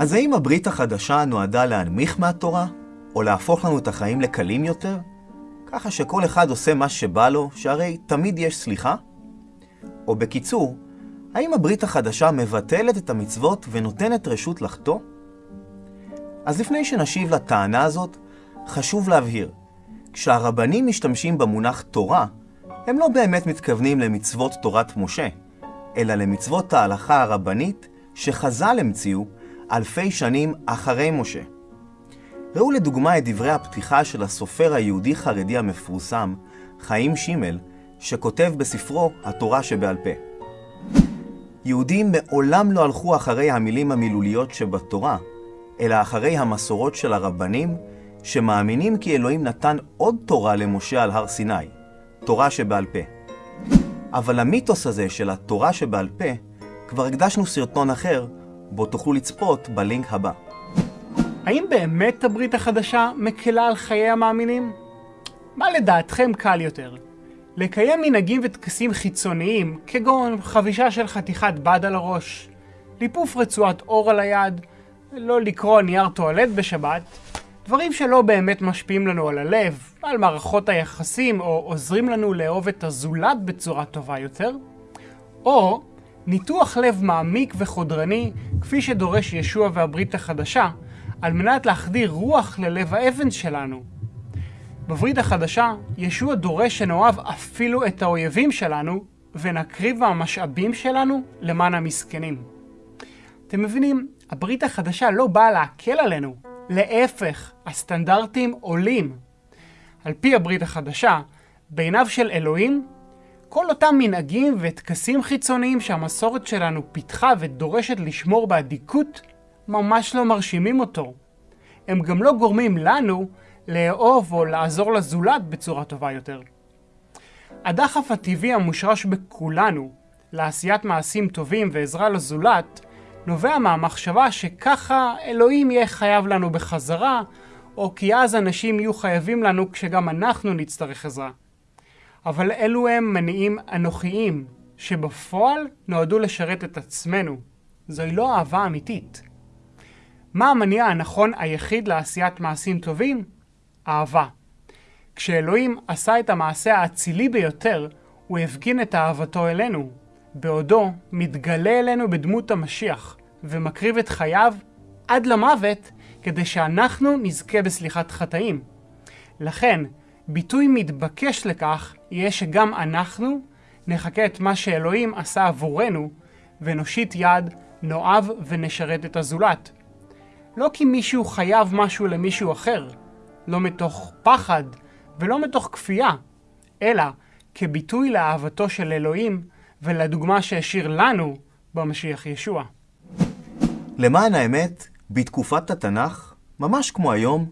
אז האם הברית החדשה נועדה להנמיך מהתורה, או להפוך לנו את החיים לקלים יותר? ככה שכל אחד עושה מה שבא לו, שהרי תמיד יש סליחה? או בקיצור, האם הברית החדשה מבטלת את המצוות ונותנת רשות לחטוא? אז לפני שנשיב לטענה הזאת, חשוב להבהיר, כשהרבנים משתמשים במונח תורה, הם לא באמת מתכוונים למצוות תורת משה, אלא למצוות ההלכה הרבנית שחז"ל המציאו אלפי שנים אחרי משה. ראו לדוגמה את דברי הפתיחה של הסופר היהודי-חרדי המפורסם, חיים שימל, שכותב בספרו התורה שבעל פה. יהודים מעולם לא הלכו אחרי המילים המילוליות שבתורה, אלא אחרי המסורות של הרבנים, שמאמינים כי אלוהים נתן עוד תורה למשה על הר סיני, תורה שבעל פה. אבל המיתוס הזה של התורה שבעל פה, כבר הקדשנו סרטון אחר, בו תוכלו לצפות בלינק הבא. האם באמת הברית החדשה מקלה על חיי המאמינים? מה לדעתכם קל יותר? לקיים מנהגים וטקסים חיצוניים, כגון חבישה של חתיכת בד על הראש, ליפוף רצועת אור על היד, לא לקרוא נייר טואלט בשבת, דברים שלא באמת משפיעים לנו על הלב, על מערכות היחסים, או עוזרים לנו לאהוב את הזולת בצורה טובה יותר, או ניתוח לב מעמיק וחודרני, כפי שדורש ישוע והברית החדשה, על מנת להחדיר רוח ללב האבן שלנו. בברית החדשה, ישוע דורש שנאהב אפילו את האויבים שלנו, ונקריב מהמשאבים שלנו למען המסכנים. אתם מבינים, הברית החדשה לא באה להקל עלינו, להפך, הסטנדרטים עולים. על פי הברית החדשה, בעיניו של אלוהים, כל אותם מנהגים וטקסים חיצוניים שהמסורת שלנו פיתחה ודורשת לשמור באדיקות, ממש לא מרשימים אותו. הם גם לא גורמים לנו לאהוב או לעזור לזולת בצורה טובה יותר. הדחף הטבעי המושרש בכולנו לעשיית מעשים טובים ועזרה לזולת, נובע מהמחשבה שככה אלוהים יהיה חייב לנו בחזרה, או כי אז אנשים יהיו חייבים לנו כשגם אנחנו נצטרך עזרה. אבל אלו הם מניעים אנוכיים, שבפועל נועדו לשרת את עצמנו. זוהי לא אהבה אמיתית. מה המניע הנכון היחיד לעשיית מעשים טובים? אהבה. כשאלוהים עשה את המעשה האצילי ביותר, הוא הפגין את אהבתו אלינו, בעודו מתגלה אלינו בדמות המשיח, ומקריב את חייו עד למוות, כדי שאנחנו נזכה בסליחת חטאים. לכן, ביטוי מתבקש לכך יהיה שגם אנחנו נחכה את מה שאלוהים עשה עבורנו, ונושיט יד, נאהב ונשרת את הזולת. לא כי מישהו חייב משהו למישהו אחר, לא מתוך פחד ולא מתוך כפייה, אלא כביטוי לאהבתו של אלוהים ולדוגמה שהשאיר לנו במשיח ישוע. למען האמת, בתקופת התנ"ך, ממש כמו היום,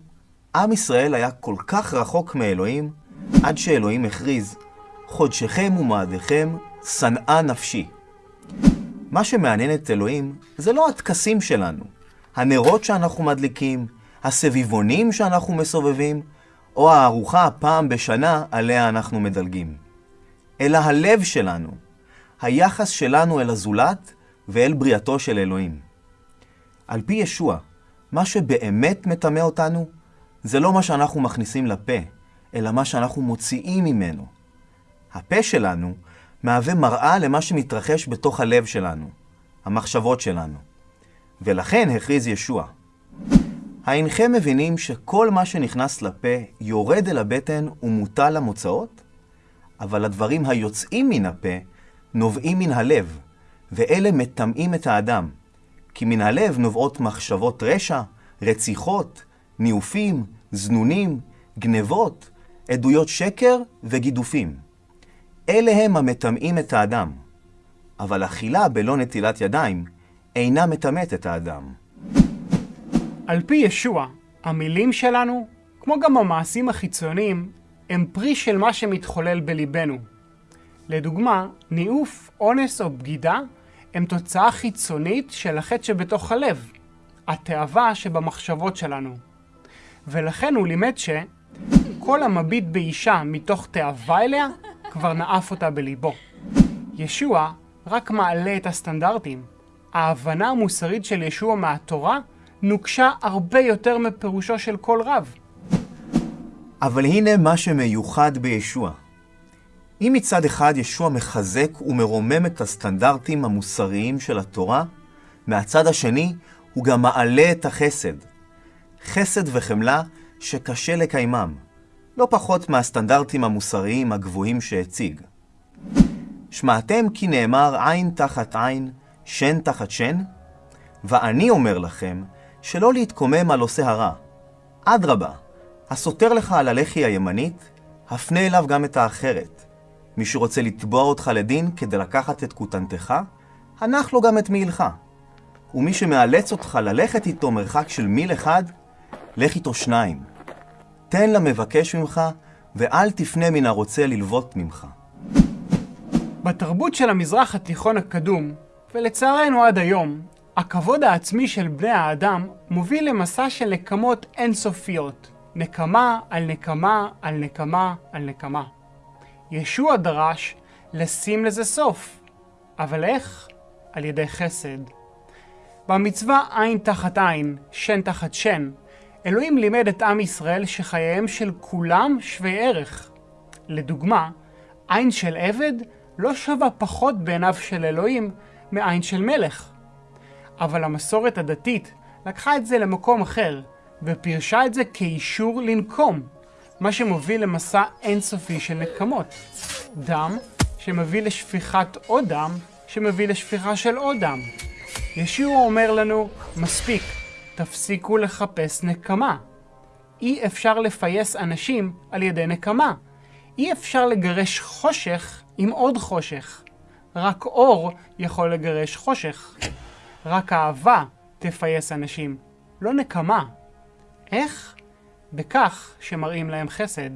עם ישראל היה כל כך רחוק מאלוהים, עד שאלוהים הכריז, חודשכם ומועדיכם שנאה נפשי. מה שמעניין את אלוהים זה לא הטקסים שלנו, הנרות שאנחנו מדליקים, הסביבונים שאנחנו מסובבים, או הארוחה הפעם בשנה עליה אנחנו מדלגים. אלא הלב שלנו, היחס שלנו אל הזולת ואל בריאתו של אלוהים. על פי ישוע, מה שבאמת מטמא אותנו, זה לא מה שאנחנו מכניסים לפה, אלא מה שאנחנו מוציאים ממנו. הפה שלנו מהווה מראה למה שמתרחש בתוך הלב שלנו, המחשבות שלנו. ולכן הכריז ישוע. האינכם מבינים שכל מה שנכנס לפה יורד אל הבטן ומוטל למוצאות? אבל הדברים היוצאים מן הפה נובעים מן הלב, ואלה מטמאים את האדם. כי מן הלב נובעות מחשבות רשע, רציחות, ניאופים, זנונים, גנבות, עדויות שקר וגידופים. אלה הם המטמאים את האדם. אבל אכילה בלא נטילת ידיים אינה מטמאת את האדם. על פי ישוע, המילים שלנו, כמו גם המעשים החיצוניים, הם פרי של מה שמתחולל בליבנו. לדוגמה, ניאוף, אונס או בגידה הם תוצאה חיצונית של החטא שבתוך הלב, התאווה שבמחשבות שלנו. ולכן הוא לימד שכל המביט באישה מתוך תאווה אליה, כבר נאף אותה בליבו. ישוע רק מעלה את הסטנדרטים. ההבנה המוסרית של ישוע מהתורה נוקשה הרבה יותר מפירושו של כל רב. אבל הנה מה שמיוחד בישוע. אם מצד אחד ישוע מחזק ומרומם את הסטנדרטים המוסריים של התורה, מהצד השני הוא גם מעלה את החסד. חסד וחמלה שקשה לקיימם, לא פחות מהסטנדרטים המוסריים הגבוהים שהציג. שמעתם כי נאמר עין תחת עין, שן תחת שן? ואני אומר לכם, שלא להתקומם על עושה הרע. אדרבה, הסותר לך על הלחי הימנית, הפנה אליו גם את האחרת. מי שרוצה לתבוע אותך לדין כדי לקחת את כותנתך, הנח לו גם את מעילך. ומי שמאלץ אותך ללכת איתו מרחק של מיל אחד, לך איתו שניים. תן למבקש ממך, ואל תפנה מן הרוצה ללוות ממך. בתרבות של המזרח התיכון הקדום, ולצערנו עד היום, הכבוד העצמי של בני האדם מוביל למסע של נקמות אינסופיות. נקמה על נקמה על נקמה על נקמה. ישוע דרש לשים לזה סוף. אבל איך? על ידי חסד. במצווה עין תחת עין, שן תחת שן, אלוהים לימד את עם ישראל שחייהם של כולם שווי ערך. לדוגמה, עין של עבד לא שווה פחות בעיניו של אלוהים מעין של מלך. אבל המסורת הדתית לקחה את זה למקום אחר, ופירשה את זה כאישור לנקום, מה שמוביל למסע אינסופי של נקמות. דם שמביא לשפיכת עוד דם, שמביא לשפיכה של עוד דם. ישוע אומר לנו, מספיק, תפסיקו לחפש נקמה. אי אפשר לפייס אנשים על ידי נקמה. אי אפשר לגרש חושך עם עוד חושך. רק אור יכול לגרש חושך. רק אהבה תפייס אנשים, לא נקמה. איך? בכך שמראים להם חסד.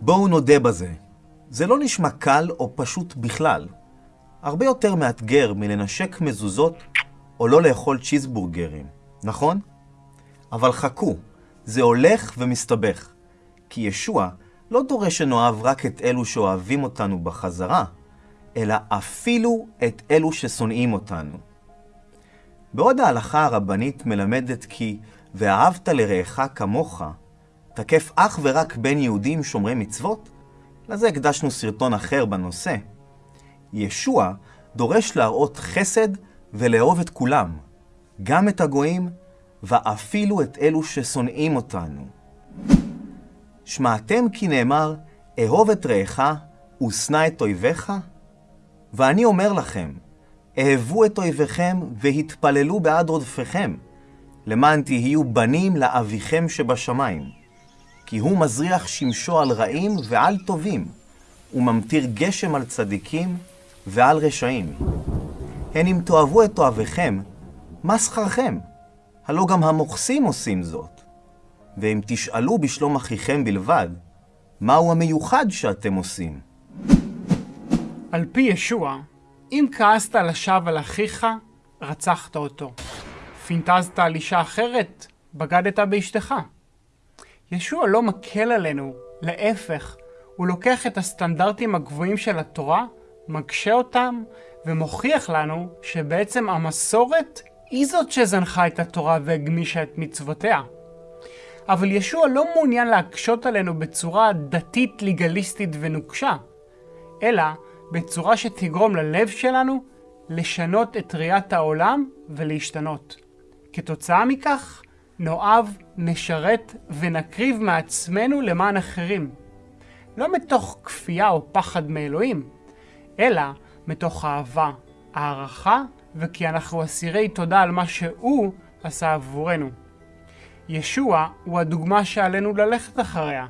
בואו נודה בזה. זה לא נשמע קל או פשוט בכלל. הרבה יותר מאתגר מלנשק מזוזות או לא לאכול צ'יזבורגרים, נכון? אבל חכו, זה הולך ומסתבך. כי ישוע לא דורש שנאהב רק את אלו שאוהבים אותנו בחזרה, אלא אפילו את אלו ששונאים אותנו. בעוד ההלכה הרבנית מלמדת כי ואהבת לרעך כמוך, תקף אך ורק בין יהודים שומרי מצוות, לזה הקדשנו סרטון אחר בנושא. ישוע דורש להראות חסד ולאהוב את כולם, גם את הגויים ואפילו את אלו ששונאים אותנו. שמעתם כי נאמר, אהוב את רעך ושנא את אויביך? ואני אומר לכם, אהבו את אויביכם והתפללו בעד רודפיכם, למען תהיו בנים לאביכם שבשמיים. כי הוא מזריח שמשו על רעים ועל טובים, וממטיר גשם על צדיקים ועל רשעים. הן אם תאהבו את אוהביכם, מה שכרכם? הלא גם המוכסים עושים זאת. ואם תשאלו בשלום אחיכם בלבד, מהו המיוחד שאתם עושים? על פי ישוע, אם כעסת לשווא על אחיך, רצחת אותו. פינטזת על אישה אחרת, בגדת באשתך. ישוע לא מקל עלינו, להפך, הוא לוקח את הסטנדרטים הגבוהים של התורה, מקשה אותם, ומוכיח לנו שבעצם המסורת היא זאת שזנחה את התורה והגמישה את מצוותיה. אבל ישוע לא מעוניין להקשות עלינו בצורה דתית, לגליסטית ונוקשה, אלא בצורה שתגרום ללב שלנו לשנות את ראיית העולם ולהשתנות. כתוצאה מכך, נאהב, נשרת ונקריב מעצמנו למען אחרים. לא מתוך כפייה או פחד מאלוהים, אלא מתוך אהבה, הערכה, וכי אנחנו אסירי תודה על מה שהוא עשה עבורנו. ישוע הוא הדוגמה שעלינו ללכת אחריה.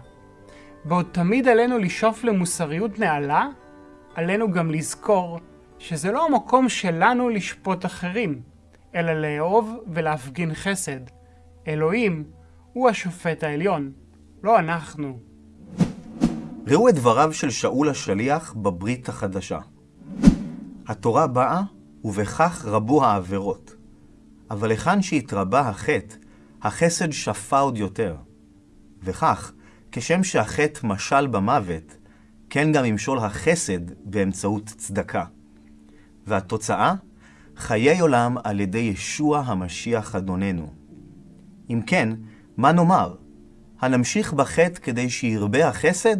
בעוד תמיד עלינו לשאוף למוסריות נעלה, עלינו גם לזכור שזה לא המקום שלנו לשפוט אחרים, אלא לאהוב ולהפגין חסד. אלוהים הוא השופט העליון, לא אנחנו. ראו את דבריו של שאול השליח בברית החדשה. התורה באה, ובכך רבו העבירות. אבל היכן שהתרבה החטא, החסד שפע עוד יותר. וכך, כשם שהחטא משל במוות, כן גם ימשול החסד באמצעות צדקה. והתוצאה? חיי עולם על ידי ישוע המשיח אדוננו. אם כן, מה נאמר? הנמשיך בחטא כדי שירבה החסד?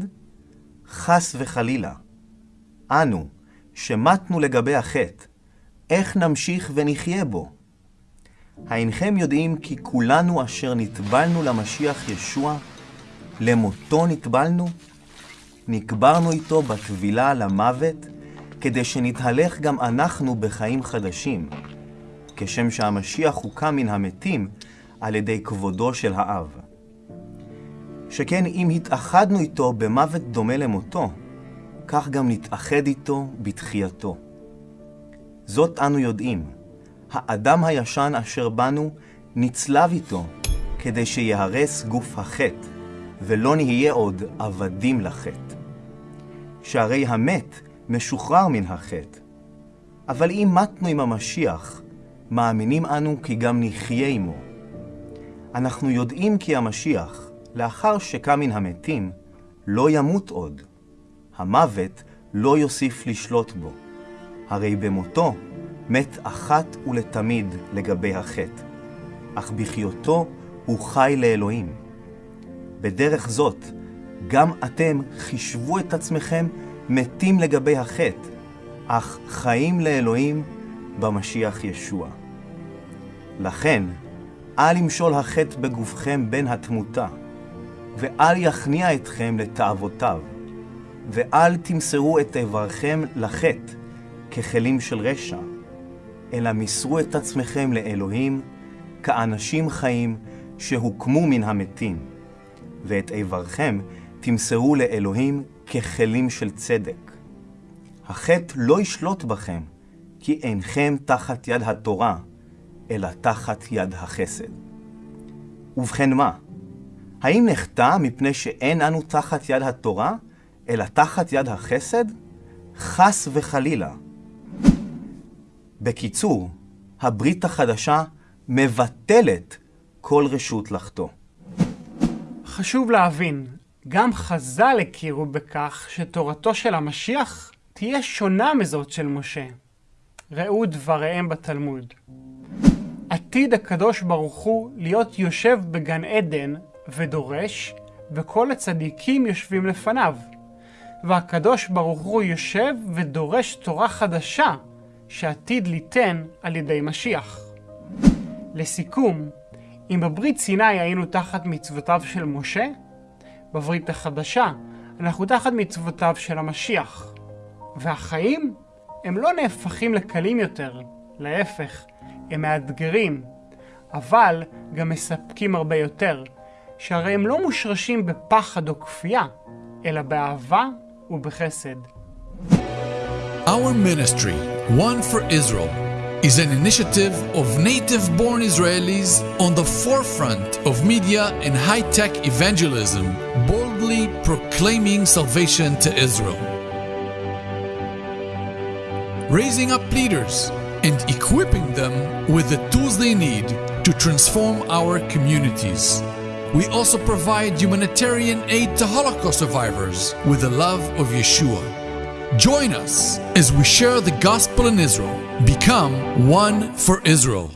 חס וחלילה. אנו, שמתנו לגבי החטא, איך נמשיך ונחיה בו? האינכם יודעים כי כולנו אשר נטבלנו למשיח ישוע, למותו נטבלנו? נקברנו איתו בטבילה למוות, כדי שנתהלך גם אנחנו בחיים חדשים, כשם שהמשיח הוקם מן המתים על ידי כבודו של האב. שכן אם התאחדנו איתו במוות דומה למותו, כך גם נתאחד איתו בתחייתו. זאת אנו יודעים, האדם הישן אשר בנו נצלב איתו, כדי שיהרס גוף החטא, ולא נהיה עוד עבדים לחטא. שהרי המת משוחרר מן החטא. אבל אם מתנו עם המשיח, מאמינים אנו כי גם נחיה עמו. אנחנו יודעים כי המשיח, לאחר שקם מן המתים, לא ימות עוד. המוות לא יוסיף לשלוט בו. הרי במותו מת אחת ולתמיד לגבי החטא, אך בחיותו הוא חי לאלוהים. בדרך זאת, גם אתם חישבו את עצמכם מתים לגבי החטא, אך חיים לאלוהים במשיח ישוע. לכן, אל ימשול החטא בגופכם בין התמותה, ואל יכניע אתכם לתאוותיו, ואל תמסרו את איברכם לחטא ככלים של רשע, אלא מסרו את עצמכם לאלוהים כאנשים חיים שהוקמו מן המתים, ואת איברכם תמסרו לאלוהים ככלים של צדק. החטא לא ישלוט בכם, כי אינכם תחת יד התורה, אלא תחת יד החסד. ובכן מה? האם נחטא מפני שאין אנו תחת יד התורה, אלא תחת יד החסד? חס וחלילה. בקיצור, הברית החדשה מבטלת כל רשות לחטוא. חשוב להבין, גם חז"ל הכירו בכך שתורתו של המשיח תהיה שונה מזאת של משה. ראו דבריהם בתלמוד. עתיד הקדוש ברוך הוא להיות יושב בגן עדן ודורש, וכל הצדיקים יושבים לפניו. והקדוש ברוך הוא יושב ודורש תורה חדשה, שעתיד ליתן על ידי משיח. לסיכום, אם בברית סיני היינו תחת מצוותיו של משה, בברית החדשה אנחנו תחת מצוותיו של המשיח. והחיים הם לא נהפכים לקלים יותר, להפך, הם מאתגרים, אבל גם מספקים הרבה יותר, שהרי הם לא מושרשים בפחד או כפייה, אלא באהבה ובחסד. Our ministry, One for Israel, is an initiative of native born Israelis on the forefront of media and high tech evangelism, boldly proclaiming salvation to Israel. Raising up leaders and equipping them with the tools they need to transform our communities. We also provide humanitarian aid to Holocaust survivors with the love of Yeshua. Join us as we share the gospel in Israel. Become one for Israel.